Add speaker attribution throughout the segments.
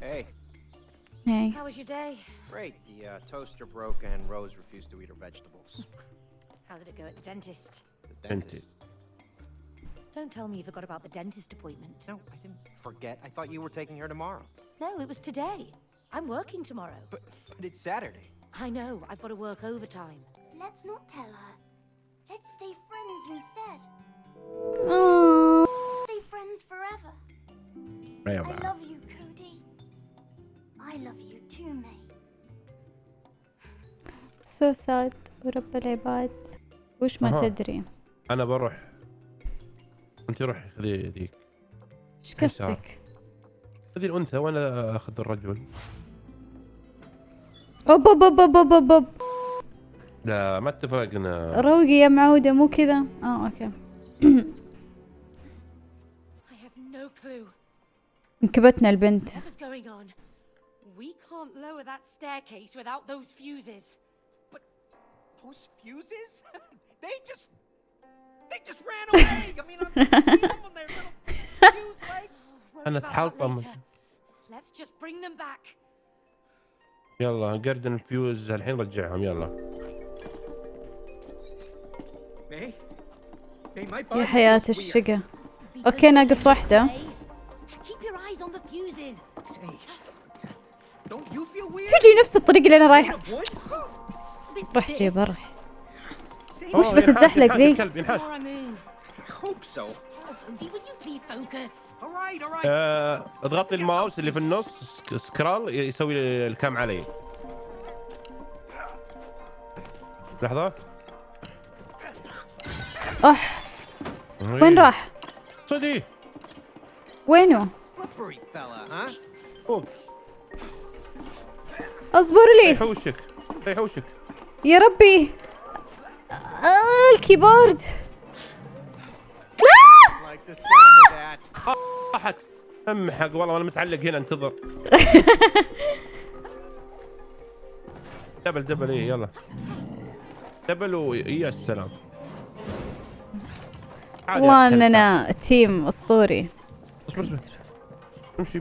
Speaker 1: Hey.
Speaker 2: Hey.
Speaker 3: How was your day?
Speaker 1: Great. The uh, toaster broke and Rose refused to eat her vegetables.
Speaker 3: How did it go at the dentist?
Speaker 1: The
Speaker 4: dentist. dentist.
Speaker 3: Don't tell me you forgot about the dentist appointment.
Speaker 1: No, I didn't forget. I thought you were taking her tomorrow.
Speaker 3: No, it was today. I'm working tomorrow.
Speaker 1: But, but it's Saturday.
Speaker 3: I know. I've got to work overtime.
Speaker 5: Let's not tell her. Let's stay friends instead.
Speaker 2: Aww.
Speaker 5: Stay friends forever. forever. I love you.
Speaker 2: so sad ورب العباد وش ما
Speaker 4: أها.
Speaker 2: تدري
Speaker 4: أنا بروح أنت روحي خذي ذيك إيش.
Speaker 2: قصدك
Speaker 4: خذي الأنثى وأنا أخذ الرجل
Speaker 2: أوب أوب أوب أوب أوب أوب, أوب.
Speaker 4: لا ما اتفقنا
Speaker 2: روقي يا معودة مو كذا
Speaker 3: آه okay.
Speaker 2: انكبتنا البنت
Speaker 3: Whatever's going on, we can't lower that staircase without those fuses.
Speaker 1: Those fuses? they just. They just ran away! I mean, I'm you see them on their little fuse legs?
Speaker 4: أنا
Speaker 3: later. Let's just bring them back.
Speaker 4: يلا قردن الفيوز الحين رجعهم يلا
Speaker 2: يا حياة. الشقة
Speaker 3: أوكي
Speaker 2: ناقص واحدة? تجي نفس الطريق اللي أنا رايحة روح. جيبها روح وش
Speaker 4: أوه،
Speaker 2: بتتزحلق ذي؟
Speaker 4: آه، اضغط لي الماوس اللي في النص سك- سكرال يسوي الكام علي لحظة.
Speaker 2: اح وين راح؟
Speaker 4: صدي.
Speaker 2: وينه؟ اصبر لي.
Speaker 4: يحوشك. يحوشك.
Speaker 2: يا ربي. آه الكيبورد.
Speaker 4: راحت أمحق والله أنا متعلق هنا انتظر. double double إيه يلا. double ويا السلام عادي
Speaker 2: والله. إننا team أسطوري.
Speaker 4: اصبر اصبر امشي امشي.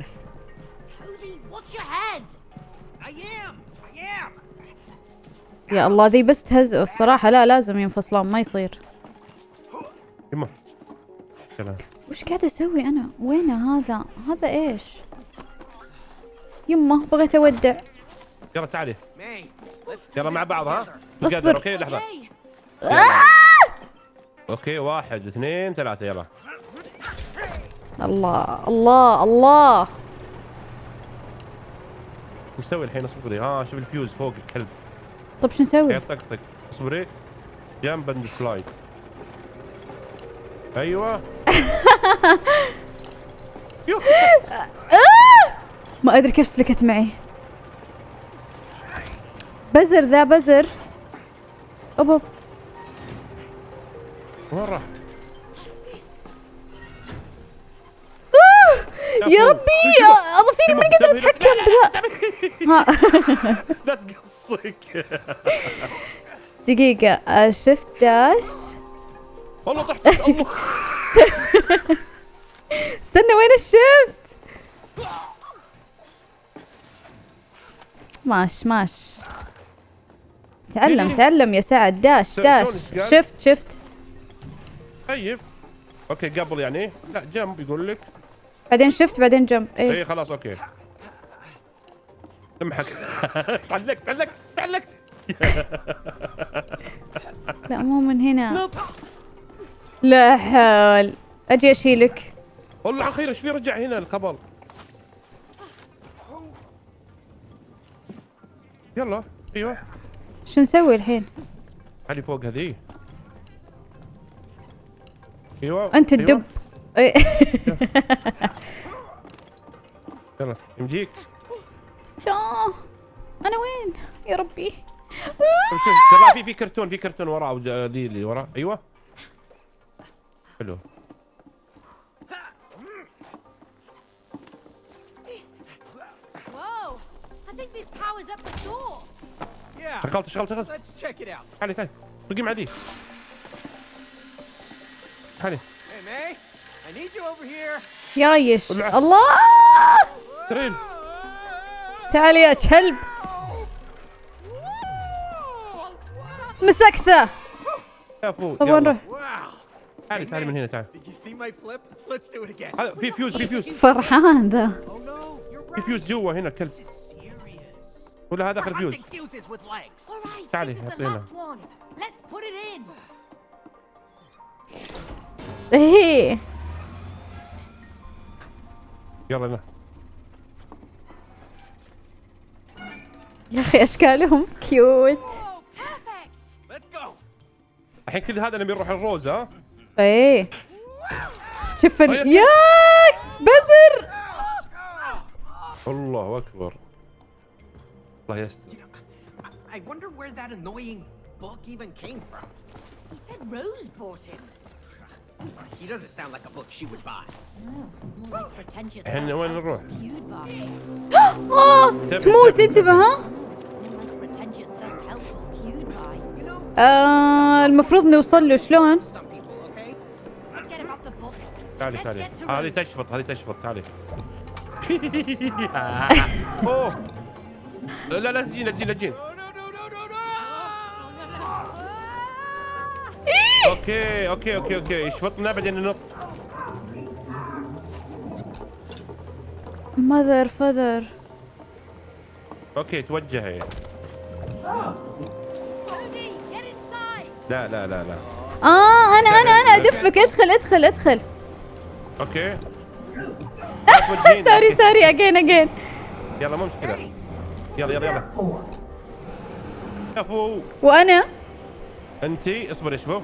Speaker 2: يا الله ذي بس تهزئوا الصراحة. لا لازم ينفصلون ما يصير.
Speaker 4: يما كلام.
Speaker 2: وش قاعد أسوي أنا؟ وينه هذا؟ هذا إيش؟ يمه بغيت أودع.
Speaker 4: يلا تعالي. يلا مع بعض ها؟
Speaker 1: together،
Speaker 4: okay؟ لحظة.
Speaker 3: okay
Speaker 4: واحد اثنين ثلاثة. يلا.
Speaker 2: الله الله الله.
Speaker 4: وش الحين؟ اصبري ها شوف الفيوز فوق الكلب.
Speaker 2: طب شو نسوي
Speaker 4: يطقطق اصبري jump and slide أيوه يو.
Speaker 2: ما ادري كيف سلكت معي بزر ذا بزر اوب.
Speaker 4: وين راح؟
Speaker 2: يا ربي اظفيري ماني قادرة أتحكم ها.
Speaker 4: لا تقصك.
Speaker 2: دقيقة آه، شفت داش؟
Speaker 4: والله طحت الله
Speaker 2: استنى وين ال shift؟ ماش ماش. تعلم تعلم يا سعد. dash
Speaker 4: dash. قال؟
Speaker 2: shift shift.
Speaker 4: طيب. okay قبل يعني. لا jump يقول لك.
Speaker 2: بعدين shift بعدين jump اي
Speaker 4: اي خلاص okay. امحك. تعلقت تعلقت تعلقت.
Speaker 2: لا مو من هنا. لا. حول. أجي أشيلك.
Speaker 4: والله على خير إيش في رجع هنا الخبر؟ يلا أيوه.
Speaker 2: شو نسوي الحين؟
Speaker 4: علي فوق هذه أيوه
Speaker 2: أنت
Speaker 4: أيوة.
Speaker 2: الدب إي.
Speaker 4: يمجيك
Speaker 2: لا أنا وين؟ يا ربي.
Speaker 4: شوف ترى في في كرتون في كرتون وراه ذي اللي وراه أيوه. حلو. شغلت شغلت شغلت. تعالي تعالي رقي مع ذي تعالي.
Speaker 2: يايش. الله!
Speaker 4: ترين.
Speaker 2: تعال يا كلب. مسكته.
Speaker 4: كفو
Speaker 2: طب
Speaker 4: يلا.
Speaker 2: نروح
Speaker 1: Wow.
Speaker 4: تعالي تعالي من هنا تعالي
Speaker 1: again.
Speaker 4: هذا في فيوز في فيوز
Speaker 2: فرحان ذا
Speaker 1: Oh
Speaker 4: في. فيوز جوا هنا كلب. ولا هذا آخر فيوز تعالي،
Speaker 3: this is the
Speaker 4: حطينا.
Speaker 3: last one. Let's put it in.
Speaker 2: إيه
Speaker 4: يلا هنا
Speaker 2: يا أخي أشكالهم كيوت
Speaker 4: الحين كل هذا نبي نروح الروز ها؟
Speaker 2: إيه. شوف
Speaker 4: طيب.
Speaker 2: يا بزر!
Speaker 4: الله أكبر. الله يستر. إحنا وين نروح؟
Speaker 2: تموت
Speaker 3: a book
Speaker 2: uh, المفروض نوصل له شلون؟
Speaker 4: تعالي تعالي. هذه تشفط هذه تشفط. تعالي. أوه. لا لا تجينا تجينا تجينا. okay okay okay okay. يشفطنا بعدين ننط.
Speaker 2: mother father.
Speaker 4: okay توجهي
Speaker 3: inside.
Speaker 4: لا لا لا لا.
Speaker 2: آه أنا أنا أنا. أدفك أدخل
Speaker 4: أدخل أدخل. okay.
Speaker 2: sorry sorry again again
Speaker 4: يلا مو مشكلة. يلا يلا يلا. كفو
Speaker 2: وأنا؟
Speaker 4: أنتي اصبري اصبر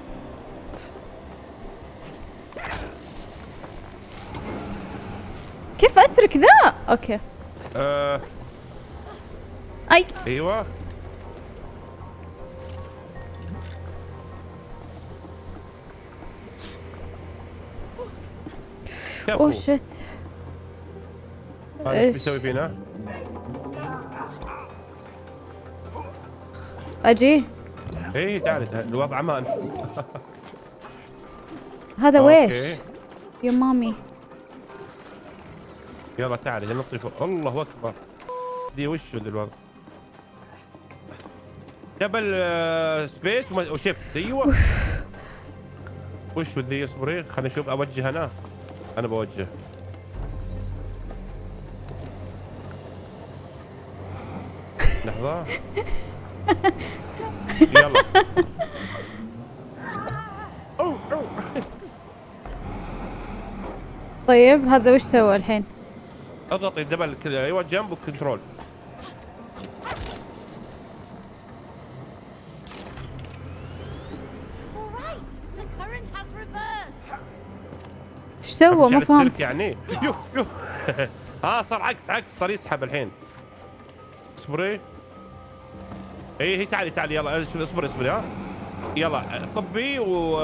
Speaker 2: كيف أترك ذا؟ okay.
Speaker 4: آه. أي. أيوه.
Speaker 2: oh shit
Speaker 4: هذا
Speaker 2: إيش؟
Speaker 4: بيسوي فينا؟ أجي. تعالي تعالي الوضع أمان
Speaker 2: هذا. ويش؟ يا مامي
Speaker 4: يلا تعالي نطي فوق الله أكبر. دي وش ذي الوضع آه، سبيس وما- وشفت. أيوه. وش ذي اصبري خليني أشوف أوجه أنا أنا بوجه. لحظة. يلا.
Speaker 2: طيب هذا وش سوى الحين؟
Speaker 4: اضغطي double كذا.
Speaker 3: أيوه jump reversed.
Speaker 2: إيش سوى؟ ما فهمت.
Speaker 4: يعني. يو يو. ها صار عكس عكس صار يسحب الحين. اصبري. اي هي تعالي تعالي يلا شوف اصبري اصبري ها. يلا طبي و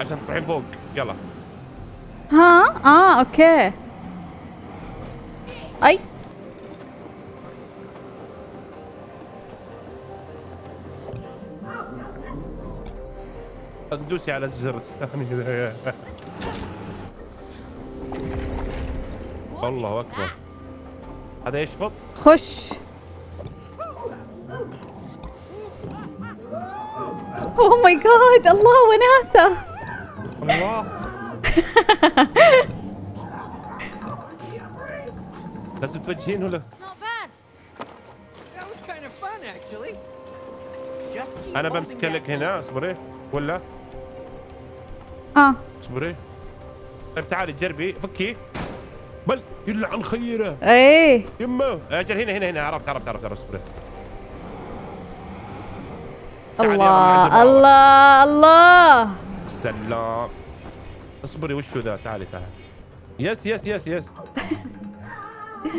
Speaker 4: عشان تروحين فوق. يلا.
Speaker 2: ها؟ آه أوكي. أي.
Speaker 4: دوسي على الزر الثاني الله
Speaker 3: that?
Speaker 4: هذا يشفط
Speaker 2: خش. اوه ماي جاد الله وناسة.
Speaker 4: الله. لازم توجهين ولا
Speaker 1: أنا
Speaker 4: بمسك لك هنا اصبري. ولا؟
Speaker 2: آه.
Speaker 4: اصبري. طيب تعالي جربي. فكي. بل يلعن خيرة.
Speaker 2: إيه.
Speaker 4: يمه أجل هنا هنا هنا. عرفت عرفت عرفت. عرفت اصبري.
Speaker 2: الله. الله الله.
Speaker 4: سلام اصبري وشو ذا؟ تعالي تعالي yes yes yes
Speaker 2: yes.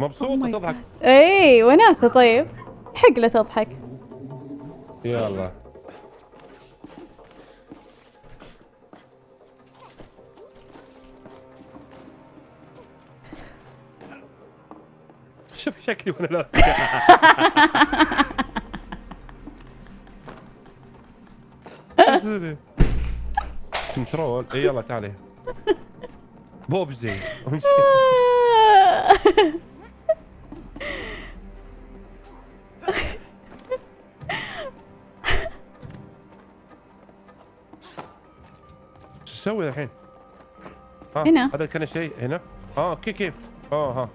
Speaker 4: مبسوطة
Speaker 2: my
Speaker 4: تضحك
Speaker 2: God. إيه وناسة طيب. حق لا تضحك.
Speaker 4: يلا. شوف شكلي وأنا لابس كنترول إي يلا تعالي بوبزي شو تسوي الحين؟ آه،
Speaker 2: هنا
Speaker 4: هذا كان شيء هنا؟ آه أوكي كيف؟ آه ها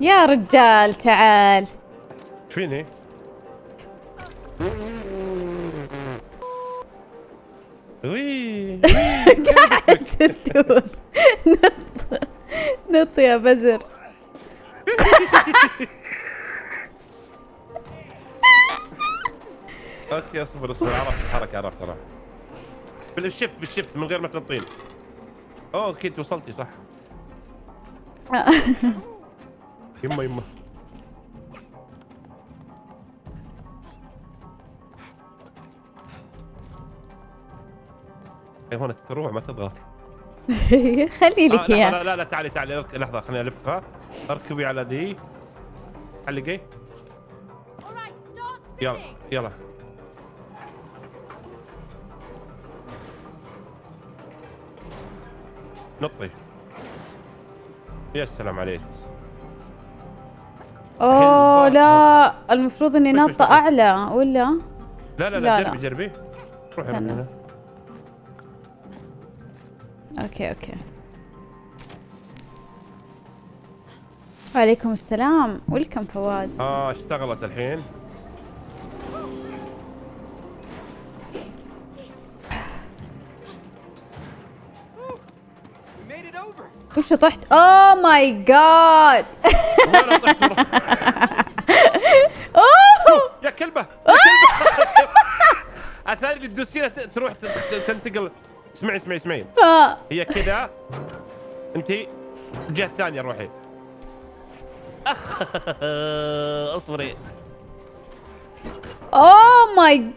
Speaker 2: يا رجال تعال.
Speaker 4: إيش فيني؟ وي.
Speaker 2: قاعد تدور. نط. نط يا بزر
Speaker 4: okay أصبر أصبر. عرفت الحركة عرفت أنا بال shift بال shift من غير ما تنطين. اوه أوكي انت وصلتي صح. يما يما اي هون تروح ما تضغط.
Speaker 2: خلي
Speaker 4: آه
Speaker 2: لك
Speaker 4: لا,
Speaker 2: اياه
Speaker 4: لا لا لا تعالي تعالي لحظة خليني الفها أركبي على دي. علقي يلا. يلا. نطي. يا سلام عليك. أوه
Speaker 2: لا المفروض إني
Speaker 4: وش؟
Speaker 2: أعلى ولا؟
Speaker 4: لا لا
Speaker 2: لا،
Speaker 4: لا. جربي جربي. روحي من. هنا
Speaker 2: okay okay. وعليكم السلام. welcome فواز.
Speaker 4: آه اشتغلت الحين.
Speaker 1: Over.
Speaker 2: وش طحت
Speaker 4: oh my
Speaker 2: god
Speaker 4: يا كلبة يا كلبة. اثاري اللي تدوسينها ت- تروح تنتقل. اسمعي اسمعي اسمعي. هي كذا. انت الجهه الثانية روحي. اصبري.
Speaker 2: oh my